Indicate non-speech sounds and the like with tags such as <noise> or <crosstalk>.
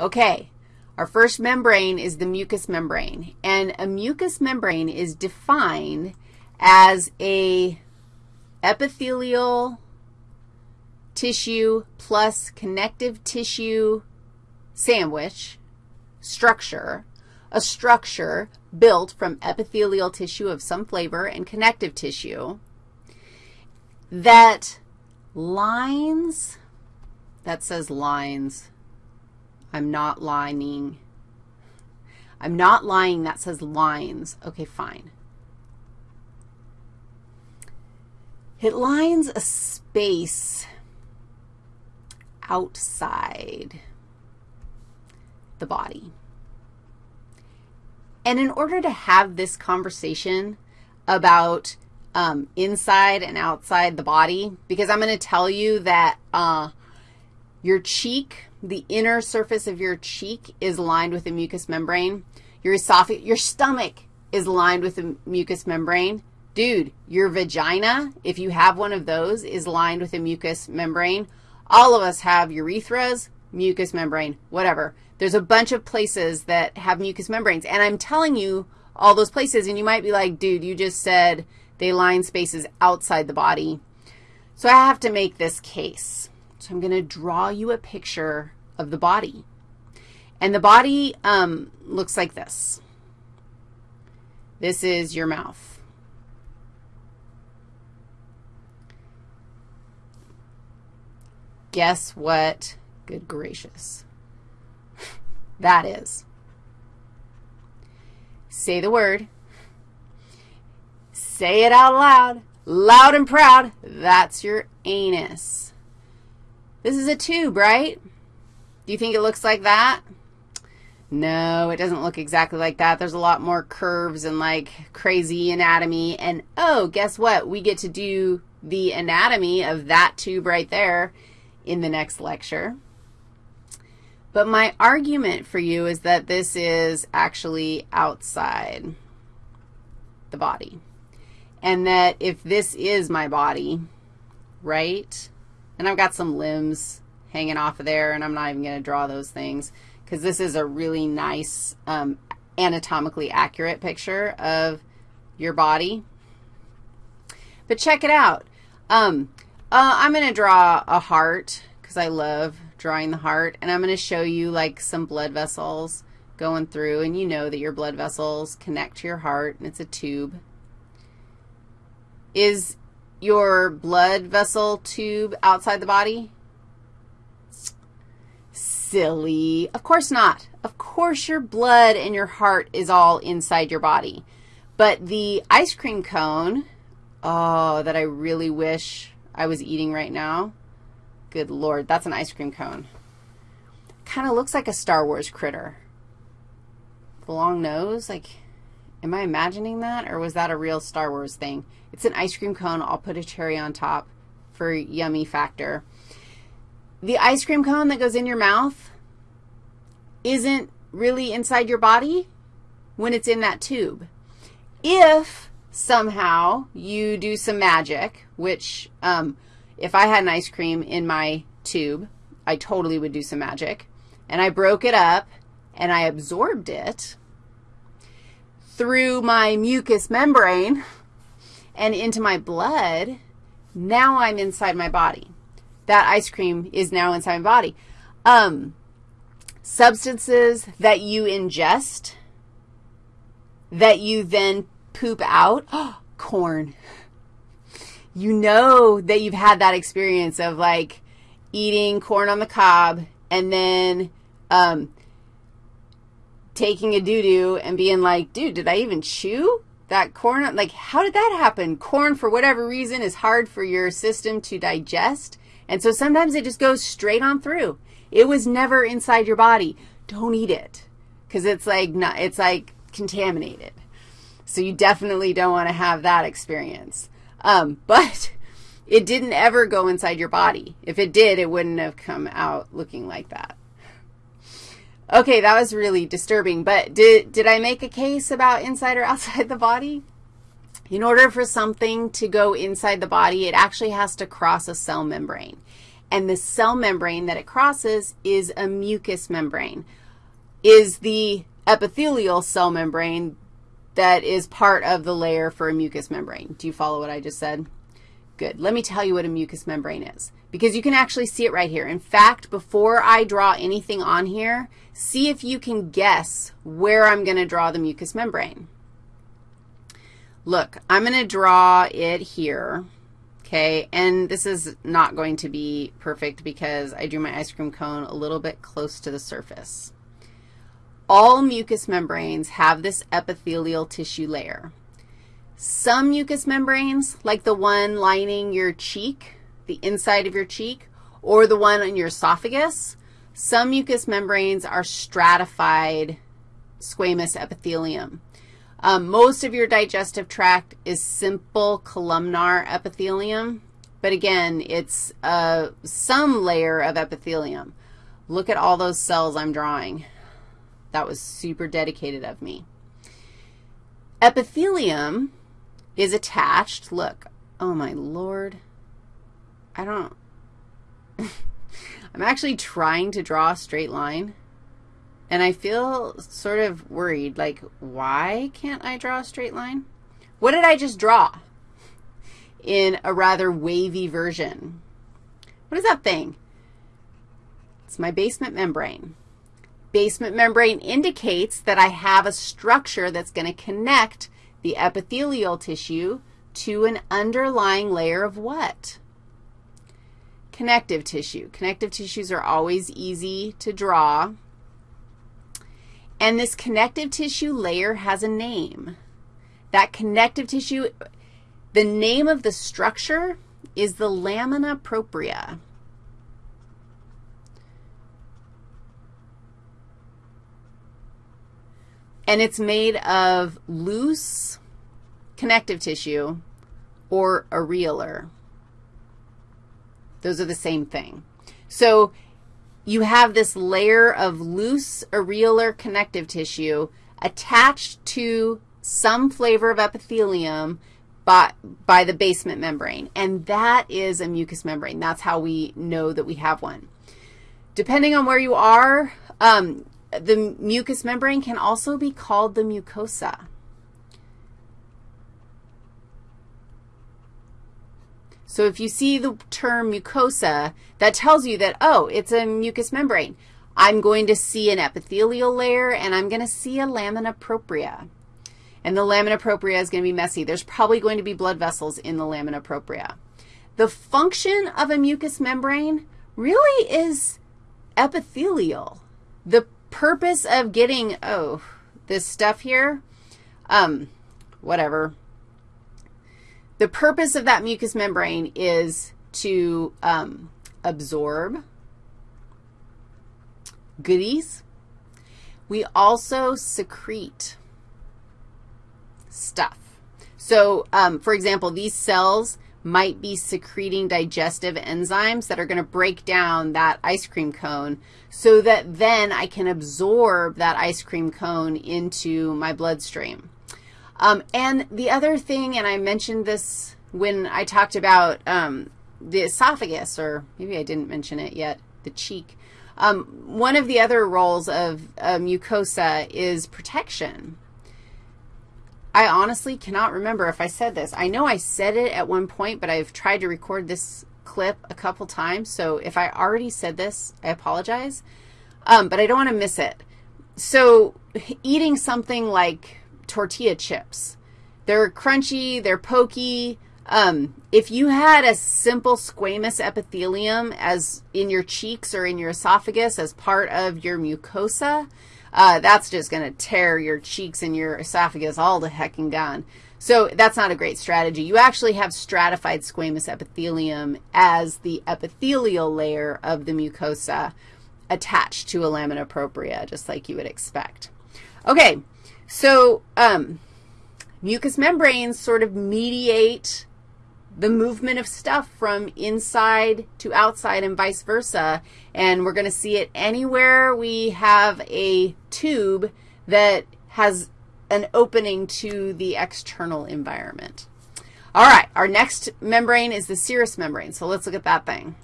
Okay, our first membrane is the mucous membrane, and a mucous membrane is defined as a epithelial tissue plus connective tissue sandwich structure, a structure built from epithelial tissue of some flavor and connective tissue that lines, that says lines. I'm not lining. I'm not lying. That says lines. Okay, fine. It lines a space outside the body. And in order to have this conversation about um, inside and outside the body, because I'm going to tell you that uh, your cheek, the inner surface of your cheek is lined with a mucous membrane. Your esophagus, your stomach is lined with a mucous membrane. Dude, your vagina, if you have one of those, is lined with a mucous membrane. All of us have urethras, mucous membrane, whatever. There's a bunch of places that have mucous membranes, and I'm telling you all those places, and you might be like, dude, you just said they line spaces outside the body. So I have to make this case. So I'm going to draw you a picture of the body. And the body um, looks like this. This is your mouth. Guess what? Good gracious. <laughs> that is. Say the word. Say it out loud, loud and proud. That's your anus. This is a tube, right? Do you think it looks like that? No, it doesn't look exactly like that. There's a lot more curves and, like, crazy anatomy. And, oh, guess what? We get to do the anatomy of that tube right there in the next lecture. But my argument for you is that this is actually outside the body. And that if this is my body, right, and I've got some limbs hanging off of there, and I'm not even going to draw those things because this is a really nice um, anatomically accurate picture of your body. But check it out. Um, uh, I'm going to draw a heart because I love drawing the heart, and I'm going to show you like some blood vessels going through, and you know that your blood vessels connect to your heart, and it's a tube. Is your blood vessel tube outside the body? Silly. Of course not. Of course your blood and your heart is all inside your body. But the ice cream cone, oh, that I really wish I was eating right now. Good Lord, that's an ice cream cone. Kind of looks like a Star Wars critter. The long nose, like, am I imagining that, or was that a real Star Wars thing? It's an ice cream cone. I'll put a cherry on top for yummy factor. The ice cream cone that goes in your mouth isn't really inside your body when it's in that tube. If somehow you do some magic, which um, if I had an ice cream in my tube, I totally would do some magic, and I broke it up and I absorbed it through my mucous membrane and into my blood, now I'm inside my body. That ice cream is now inside my body. Um, substances that you ingest that you then poop out, <gasps> corn. You know that you've had that experience of, like, eating corn on the cob and then um, taking a doo-doo and being like, dude, did I even chew that corn? Like, how did that happen? Corn, for whatever reason, is hard for your system to digest, and so sometimes it just goes straight on through. It was never inside your body. Don't eat it because it's like, not, it's like contaminated. So you definitely don't want to have that experience. Um, <laughs> but it didn't ever go inside your body. If it did, it wouldn't have come out looking like that. Okay, that was really disturbing, but did, did I make a case about inside or <laughs> outside the body? In order for something to go inside the body, it actually has to cross a cell membrane. and the cell membrane that it crosses is a mucous membrane, is the epithelial cell membrane that is part of the layer for a mucous membrane. Do you follow what I just said? Good. Let me tell you what a mucous membrane is because you can actually see it right here. In fact, before I draw anything on here, see if you can guess where I'm going to draw the mucous membrane. Look, I'm going to draw it here, okay, and this is not going to be perfect because I drew my ice cream cone a little bit close to the surface. All mucous membranes have this epithelial tissue layer. Some mucous membranes, like the one lining your cheek, the inside of your cheek, or the one on your esophagus, some mucous membranes are stratified squamous epithelium. Um, most of your digestive tract is simple columnar epithelium, but again, it's uh, some layer of epithelium. Look at all those cells I'm drawing. That was super dedicated of me. Epithelium is attached. Look, oh my Lord. I don't, <laughs> I'm actually trying to draw a straight line. And I feel sort of worried, like, why can't I draw a straight line? What did I just draw in a rather wavy version? What is that thing? It's my basement membrane. Basement membrane indicates that I have a structure that's going to connect the epithelial tissue to an underlying layer of what? Connective tissue. Connective tissues are always easy to draw. And this connective tissue layer has a name. That connective tissue, the name of the structure is the lamina propria. And it's made of loose connective tissue or areolar. Those are the same thing. So you have this layer of loose areolar connective tissue attached to some flavor of epithelium by, by the basement membrane, and that is a mucous membrane. That's how we know that we have one. Depending on where you are, um, the mucous membrane can also be called the mucosa. So if you see the term mucosa, that tells you that, oh, it's a mucous membrane. I'm going to see an epithelial layer, and I'm going to see a lamina propria. And the lamina propria is going to be messy. There's probably going to be blood vessels in the lamina propria. The function of a mucous membrane really is epithelial. The purpose of getting, oh, this stuff here, um, whatever, the purpose of that mucous membrane is to um, absorb goodies. We also secrete stuff. So, um, for example, these cells might be secreting digestive enzymes that are going to break down that ice cream cone so that then I can absorb that ice cream cone into my bloodstream. Um, and the other thing, and I mentioned this when I talked about um, the esophagus, or maybe I didn't mention it yet, the cheek. Um, one of the other roles of mucosa is protection. I honestly cannot remember if I said this. I know I said it at one point, but I've tried to record this clip a couple times, so if I already said this, I apologize, um, but I don't want to miss it. So eating something like tortilla chips. They're crunchy, they're pokey. Um, if you had a simple squamous epithelium as in your cheeks or in your esophagus as part of your mucosa, uh, that's just going to tear your cheeks and your esophagus all the hecking down. So that's not a great strategy. You actually have stratified squamous epithelium as the epithelial layer of the mucosa attached to a lamina propria, just like you would expect. Okay, so um, mucous membranes sort of mediate the movement of stuff from inside to outside and vice versa, and we're going to see it anywhere we have a tube that has an opening to the external environment. All right, our next membrane is the serous membrane, so let's look at that thing.